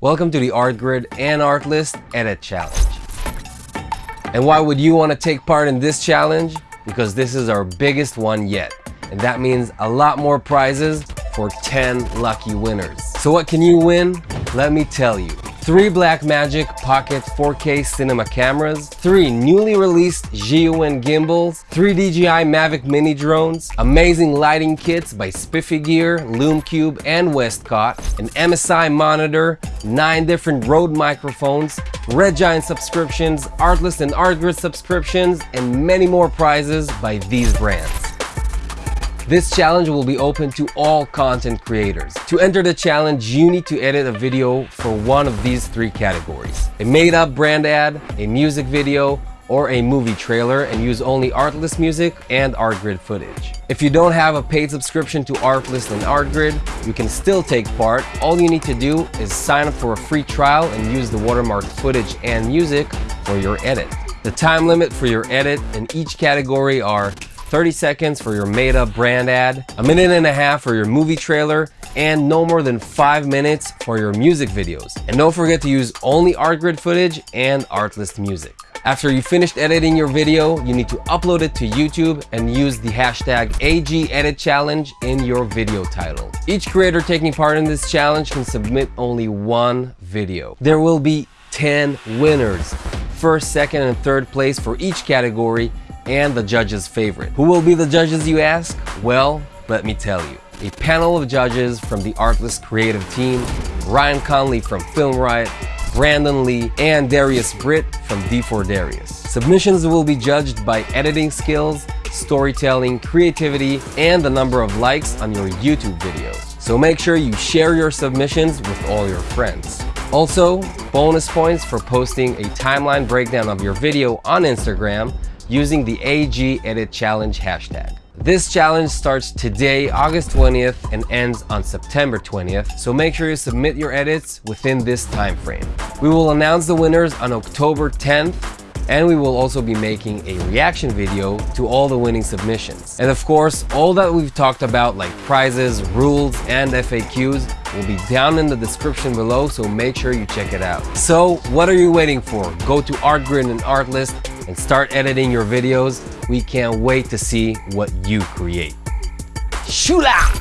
Welcome to the ArtGrid and Artlist Edit Challenge. And why would you want to take part in this challenge? Because this is our biggest one yet. And that means a lot more prizes for 10 lucky winners. So what can you win? Let me tell you. 3 Blackmagic Pocket 4K cinema cameras, 3 newly released Zhiyun gimbals, 3 DJI Mavic mini drones, amazing lighting kits by Spiffy Gear, Lume Cube, and Westcott, an MSI monitor, 9 different Rode microphones, Red Giant subscriptions, Artlist and Artgrid subscriptions, and many more prizes by these brands. This challenge will be open to all content creators. To enter the challenge, you need to edit a video for one of these three categories. A made-up brand ad, a music video, or a movie trailer and use only Artlist music and Artgrid footage. If you don't have a paid subscription to Artlist and Artgrid, you can still take part. All you need to do is sign up for a free trial and use the watermarked footage and music for your edit. The time limit for your edit in each category are 30 seconds for your made up brand ad, a minute and a half for your movie trailer, and no more than five minutes for your music videos. And don't forget to use only ArtGrid footage and Artlist music. After you finished editing your video, you need to upload it to YouTube and use the hashtag AGEditChallenge in your video title. Each creator taking part in this challenge can submit only one video. There will be 10 winners, first, second, and third place for each category, and the judge's favorite. Who will be the judges you ask? Well, let me tell you. A panel of judges from the Artlist creative team, Ryan Connolly from Film Riot, Brandon Li, and Darius Britt from D4 Darius. Submissions will be judged by editing skills, storytelling, creativity, and the number of likes on your YouTube videos. So make sure you share your submissions with all your friends. Also, bonus points for posting a timeline breakdown of your video on Instagram using the AG Edit Challenge hashtag. This challenge starts today, August 20th, and ends on September 20th, so make sure you submit your edits within this time frame. We will announce the winners on October 10th, and we will also be making a reaction video to all the winning submissions. And of course, all that we've talked about like prizes, rules, and FAQs will be down in the description below, so make sure you check it out. So what are you waiting for? Go to ArtGrid and Artlist and start editing your videos. We can't wait to see what you create. Shula!